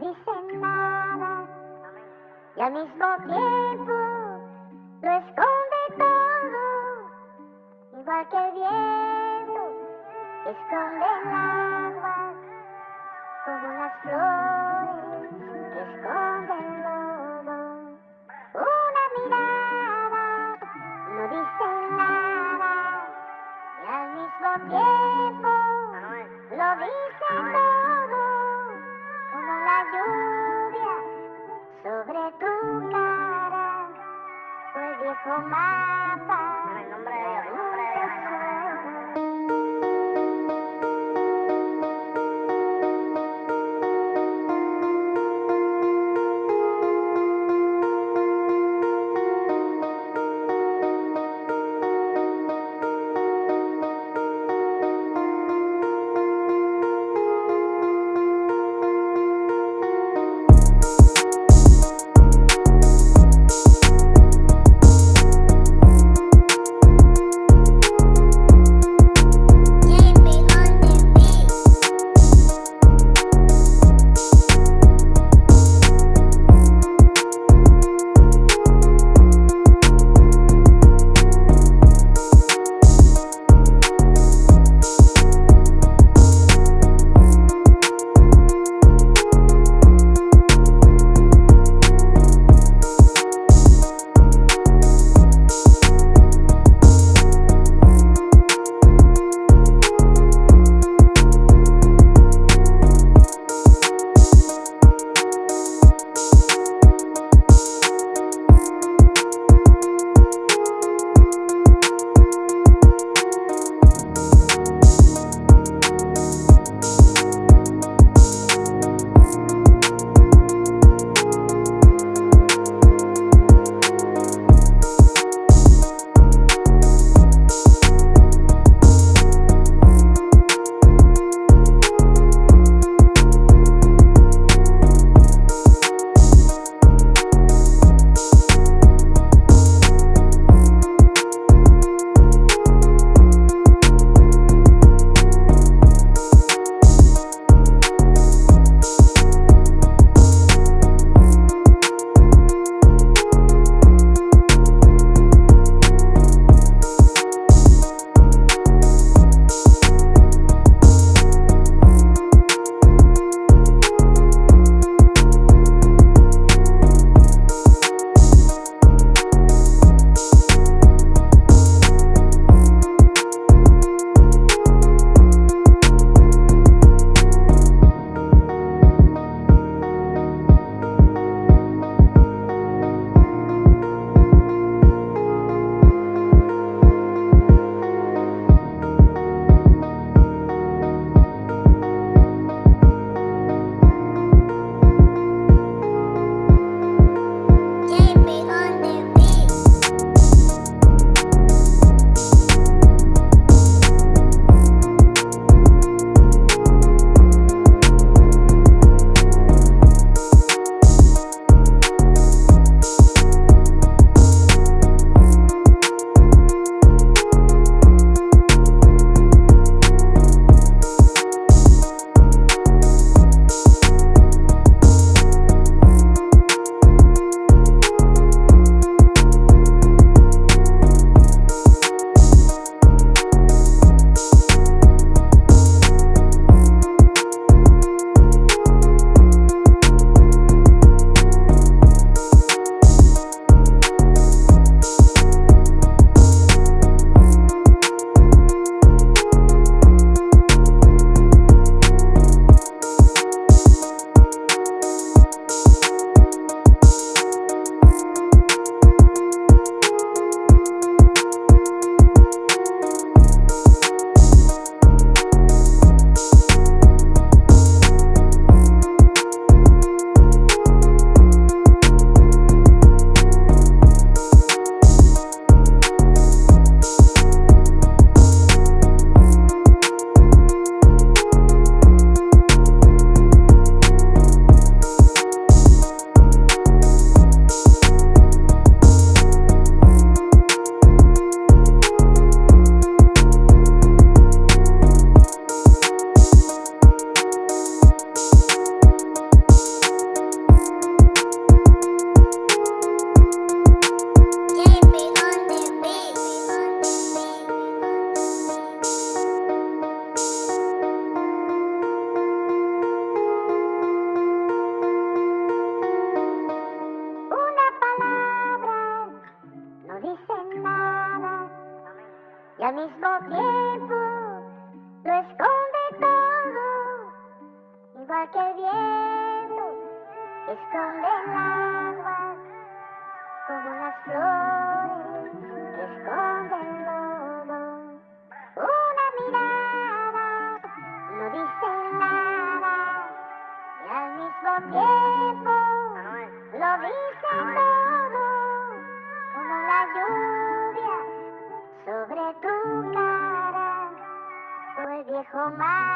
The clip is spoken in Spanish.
dice nada y al mismo tiempo lo esconde todo, igual que el viento esconde el agua, como las flores que esconden el tiempo lo esconde todo, igual que el viento esconde el agua, como las flores que esconden comadre.